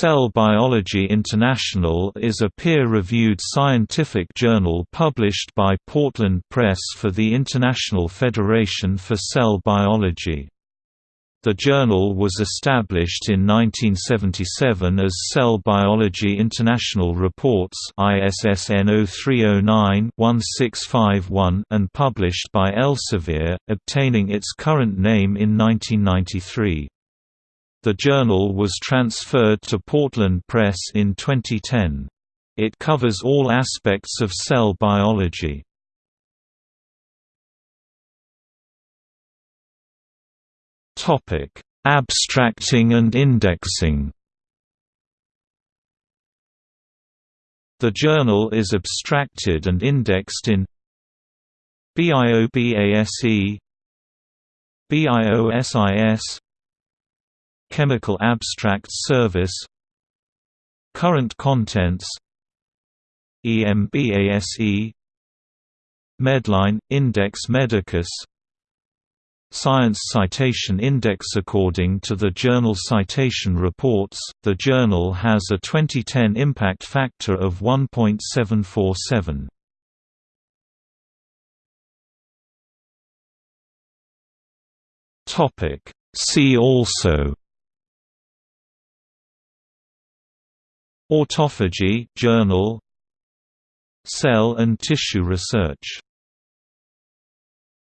Cell Biology International is a peer-reviewed scientific journal published by Portland Press for the International Federation for Cell Biology. The journal was established in 1977 as Cell Biology International Reports ISSN 0309-1651 and published by Elsevier, obtaining its current name in 1993. The journal was transferred to Portland Press in 2010. It covers all aspects of cell biology. Topic: Abstracting and indexing. The journal is abstracted and indexed in BIOBASE BIOSIS Chemical Abstracts Service. Current contents. EMBASE Medline – Index Medicus. Science Citation Index According to the Journal Citation Reports, the journal has a 2010 impact factor of 1.747. See also Autophagy journal Cell and tissue research